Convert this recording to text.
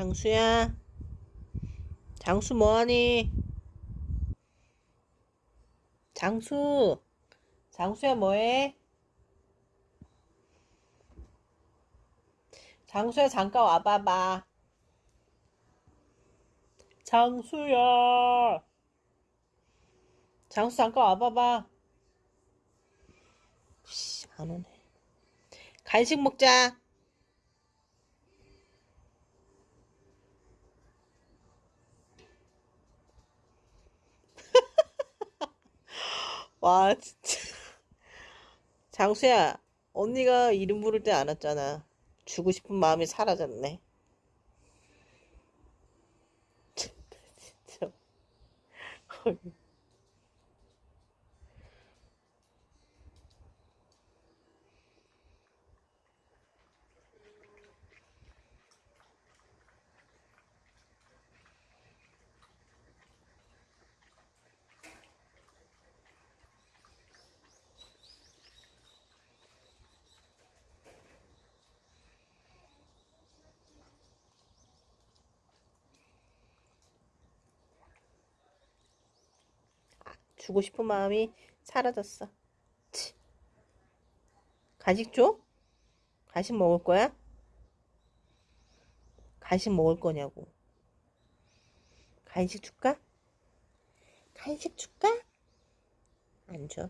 장수야. 장수 뭐하니? 장수. 장수야 뭐해? 장수야 잠깐 와봐봐. 장수야. 장수 잠깐 와봐봐. 씨, 안 오네. 간식 먹자. 와, 진짜. 장수야, 언니가 이름 부를 때 안 왔잖아. 주고 싶은 마음이 사라졌네. 진짜. 주고 싶은 마음이 사라졌어. 치. 간식 줘? 간식 먹을 거야? 간식 먹을 거냐고. 간식 줄까? 간식 줄까? 안 줘.